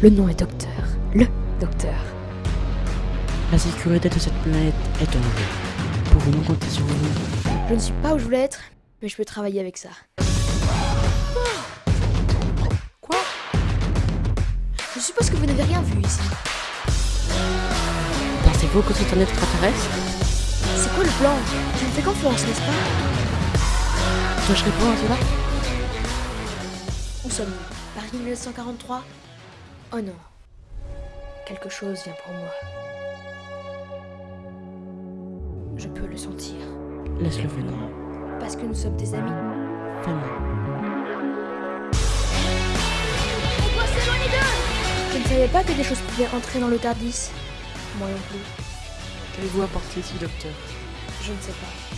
Le nom est Docteur. Le Docteur. La sécurité de cette planète est en jeu. Pouvons-nous compter sur vous? Je ne suis pas où je voulais être, mais je peux travailler avec ça. Quoi? Je suppose que vous n'avez rien vu ici. Pensez-vous que c'est un extraterrestre? C'est quoi le plan? Tu me fais confiance, n'est-ce pas? Dois-je répondre à cela Où sommes-nous? Paris 1943 Oh non. Quelque chose vient pour moi. Je peux le sentir. Laisse-le venir. Parce que nous sommes des amis. Famille. On doit s'éloigner d'eux Je ne savais pas que des choses pouvaient entrer dans le Tardis. Moi non plus. Qu'avez-vous apporté ici, docteur? Je ne sais pas.